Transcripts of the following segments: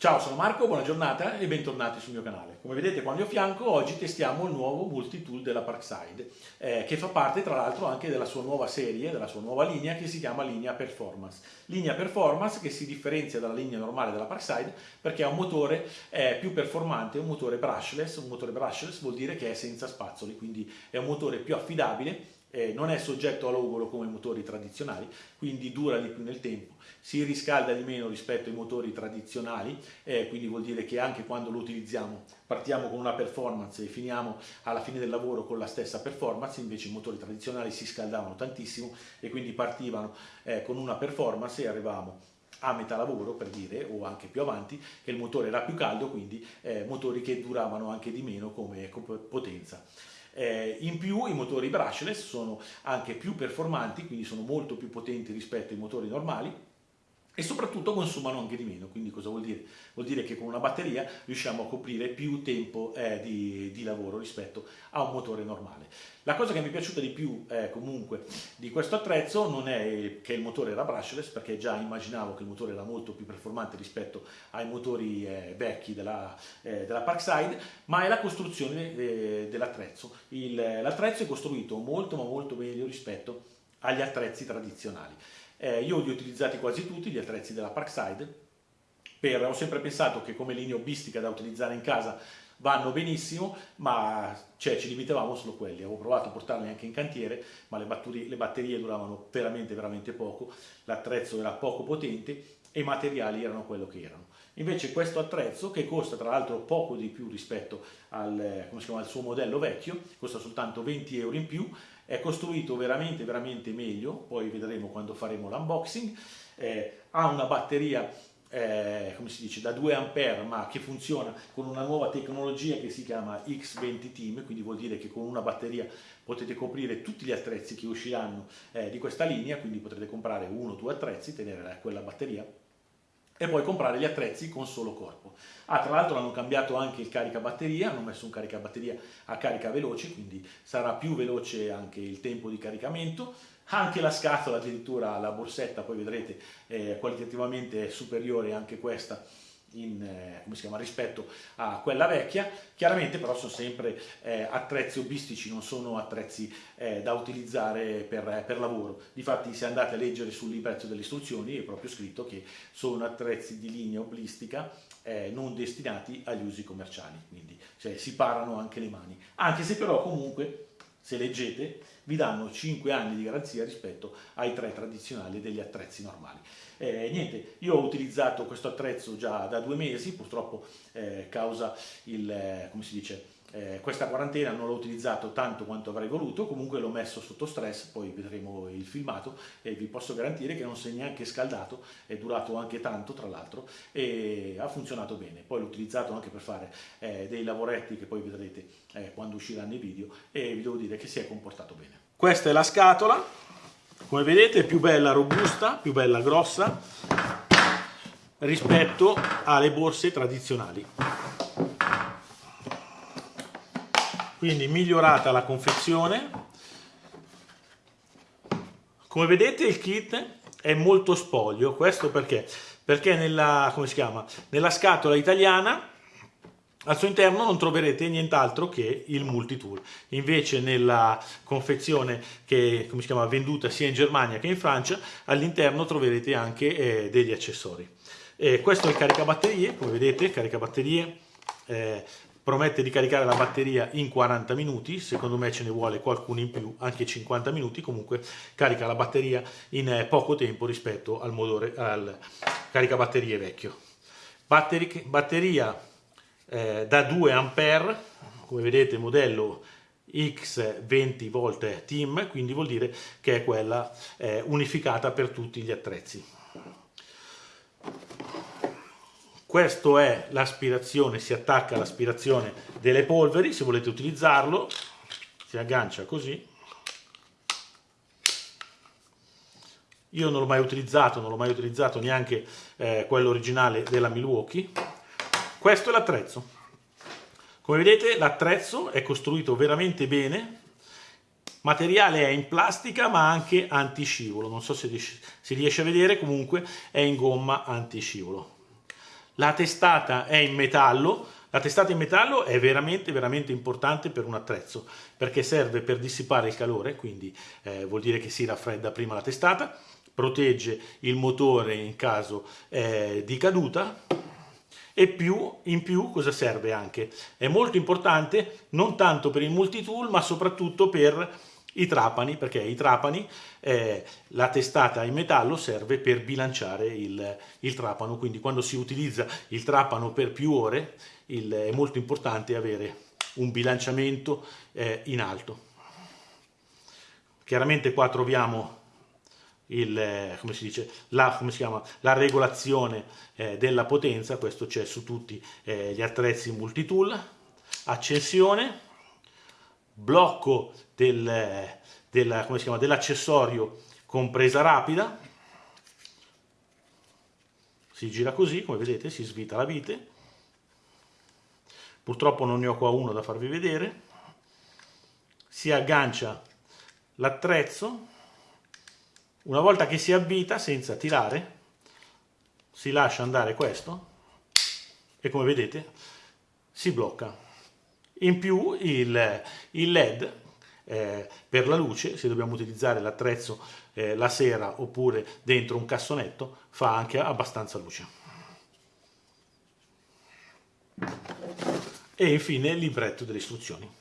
Ciao, sono Marco, buona giornata e bentornati sul mio canale. Come vedete qua al mio fianco oggi testiamo il nuovo multi-tool della Parkside, eh, che fa parte tra l'altro anche della sua nuova serie, della sua nuova linea che si chiama linea Performance. Linea Performance che si differenzia dalla linea normale della Parkside perché ha un motore eh, più performante, un motore brushless, un motore brushless vuol dire che è senza spazzoli, quindi è un motore più affidabile eh, non è soggetto a logoro come i motori tradizionali, quindi dura di più nel tempo, si riscalda di meno rispetto ai motori tradizionali, eh, quindi vuol dire che anche quando lo utilizziamo partiamo con una performance e finiamo alla fine del lavoro con la stessa performance, invece i motori tradizionali si scaldavano tantissimo e quindi partivano eh, con una performance e arrivavamo a metà lavoro per dire o anche più avanti che il motore era più caldo quindi eh, motori che duravano anche di meno come potenza eh, in più i motori brushless sono anche più performanti, quindi sono molto più potenti rispetto ai motori normali e soprattutto consumano anche di meno, quindi cosa vuol dire? Vuol dire che con una batteria riusciamo a coprire più tempo eh, di, di, lavoro rispetto a un motore normale. La cosa che mi è piaciuta di più eh, comunque di questo attrezzo non è che il motore era brushless, perché già immaginavo che il motore era molto più performante rispetto ai motori eh, vecchi della, eh, della, Parkside, ma è la costruzione eh, dell'attrezzo. L'attrezzo è costruito molto ma molto meglio rispetto agli attrezzi tradizionali. Eh, io li ho utilizzati quasi tutti, gli attrezzi della Parkside, per, ho sempre pensato che come linea hobbistica da utilizzare in casa vanno benissimo, ma cioè, ci limitavamo solo quelli. Avevo provato a portarli anche in cantiere, ma le batterie, le batterie duravano veramente, veramente poco, l'attrezzo era poco potente e i materiali erano quello che erano. Invece questo attrezzo, che costa tra l'altro poco di più rispetto al, chiama, al, suo modello vecchio, costa soltanto 20 euro in più, è costruito veramente, veramente meglio, poi vedremo quando faremo l'unboxing, eh, ha una batteria eh, come si dice, da 2 A ma che funziona con una nuova tecnologia che si chiama X20 Team, quindi vuol dire che con una batteria potete coprire tutti gli attrezzi che usciranno eh, di questa linea, quindi potrete comprare uno o due attrezzi, tenere quella batteria e poi comprare gli attrezzi con solo corpo. Ah, tra l'altro hanno cambiato anche il caricabatteria, hanno messo un caricabatteria a carica veloce, quindi sarà più veloce anche il tempo di caricamento, anche la scatola addirittura la borsetta, poi vedrete eh, qualitativamente superiore anche questa in, eh, chiama, rispetto a quella vecchia, chiaramente però sono sempre eh, attrezzi hobbistici, non sono attrezzi eh, da utilizzare per, per, lavoro. Difatti se andate a leggere sul libretto delle istruzioni è proprio scritto che sono attrezzi di linea hobbistica eh, non destinati agli usi commerciali, quindi cioè, si parano anche le mani, anche se però comunque se leggete, vi danno 5 anni di garanzia rispetto ai tre tradizionali degli attrezzi normali. Eh, niente, io ho utilizzato questo attrezzo già da due mesi, purtroppo eh, causa il, eh, come si dice, eh, questa quarantena non l'ho utilizzato tanto quanto avrei voluto, comunque l'ho messo sotto stress, poi vedremo il filmato e vi posso garantire che non si è neanche scaldato, è durato anche tanto tra l'altro e ha funzionato bene. Poi l'ho utilizzato anche per fare eh, dei lavoretti che poi vedrete eh, quando usciranno i video e vi devo dire che si è comportato bene. Questa è la scatola, come vedete è più bella robusta, più bella grossa rispetto alle borse tradizionali. Quindi migliorata la confezione. Come vedete il kit è molto spoglio questo perché? Perché nella, nella scatola italiana al suo interno non troverete nient'altro che il multitool, invece nella confezione che come si chiama, venduta sia in Germania che in Francia, all'interno troverete anche eh, degli accessori. Eh, questo è il caricabatterie, come vedete, caricabatterie eh, promette di caricare la batteria in 40 minuti, secondo me ce ne vuole qualcuno in più, anche 50 minuti, comunque carica la batteria in eh, poco tempo rispetto al, motore, al caricabatterie vecchio. Batteri, batteria eh, da 2 A, come vedete modello X20 volt team, quindi vuol dire che è quella eh, unificata per tutti gli attrezzi. Questo è l'aspirazione, si attacca all'aspirazione delle polveri, se volete utilizzarlo, si aggancia così. Io non l'ho mai utilizzato, non l'ho mai utilizzato neanche eh, quello originale della Milwaukee. Questo è l'attrezzo. Come vedete l'attrezzo è costruito veramente bene, materiale è in plastica ma anche antiscivolo, non so se si riesce a vedere, comunque è in gomma antiscivolo. La testata è in metallo, la testata in metallo è veramente veramente importante per un attrezzo perché serve per dissipare il calore, quindi eh, vuol dire che si raffredda prima la testata, protegge il motore in caso eh, di caduta e più, in più cosa serve anche? È molto importante non tanto per il multitool ma soprattutto per i trapani, perché i trapani, eh, la testata in metallo serve per bilanciare il, il, trapano, quindi quando si utilizza il trapano per più ore il, è molto importante avere un bilanciamento eh, in alto. Chiaramente qua troviamo il, come si dice, la, come si chiama, la regolazione eh, della potenza, questo c'è su tutti eh, gli attrezzi multitool, accensione, blocco del, del, dell'accessorio con presa rapida, si gira così, come vedete, si svita la vite, purtroppo non ne ho qua uno da farvi vedere, si aggancia l'attrezzo, una volta che si avvita senza tirare, si lascia andare questo e come vedete si blocca. In più il, il LED eh, per la luce, se dobbiamo utilizzare l'attrezzo eh, la sera oppure dentro un cassonetto, fa anche abbastanza luce. E infine il libretto delle istruzioni.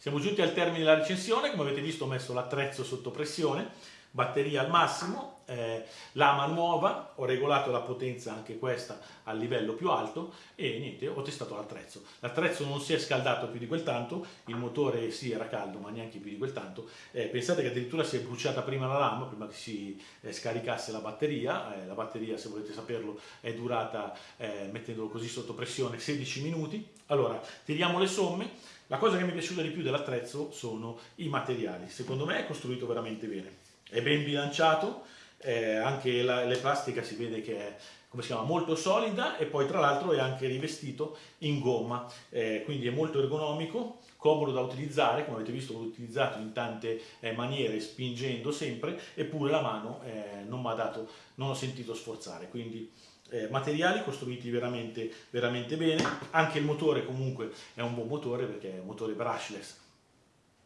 Siamo giunti al termine della recensione, come avete visto ho messo l'attrezzo sotto pressione, batteria al massimo, eh, lama nuova, ho regolato la potenza anche questa al livello più alto e niente, ho testato l'attrezzo. L'attrezzo non si è scaldato più di quel tanto, il motore sì era caldo ma neanche più di quel tanto, eh, pensate che addirittura si è bruciata prima la lama, prima che si eh, scaricasse la batteria, eh, la batteria se volete saperlo è durata, eh, mettendolo così sotto pressione, 16 minuti. Allora, tiriamo le somme, la cosa che mi è piaciuta di più dell'attrezzo sono i materiali, secondo me è costruito veramente bene, è ben bilanciato, eh, anche la, le plastica si vede che è come si chiama, molto solida e poi tra l'altro è anche rivestito in gomma, eh, quindi è molto ergonomico, comodo da utilizzare, come avete visto l'ho utilizzato in tante eh, maniere spingendo sempre, eppure la mano eh, non mi ha dato, non ho sentito sforzare, quindi eh, materiali costruiti veramente, veramente bene, anche il motore comunque è un buon motore perché è un motore brushless,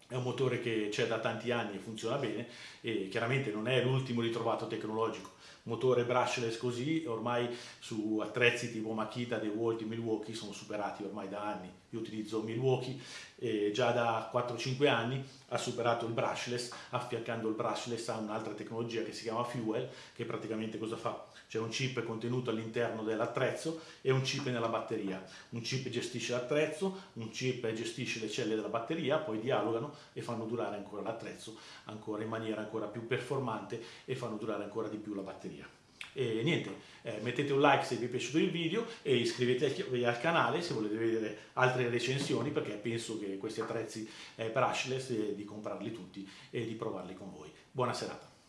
è un motore che c'è da tanti anni e funziona bene e chiaramente non è l'ultimo ritrovato tecnologico, motore brushless così ormai su attrezzi tipo Makita, DeWalt, Milwaukee sono superati ormai da anni. Io utilizzo Milwaukee e già da 4-5 anni ha superato il brushless, affiancando il brushless a un'altra tecnologia che si chiama Fuel, che praticamente cosa fa? C'è un chip contenuto all'interno dell'attrezzo e un chip nella batteria. Un chip gestisce l'attrezzo, un chip gestisce le celle della batteria, poi dialogano e fanno durare ancora l'attrezzo ancora in maniera ancora più performante e fanno durare ancora di più la batteria. E niente, eh, mettete un like se vi è piaciuto il video e iscrivetevi al canale se volete vedere altre recensioni perché penso che questi attrezzi eh, per Ashless eh, di comprarli tutti e di provarli con voi. Buona serata.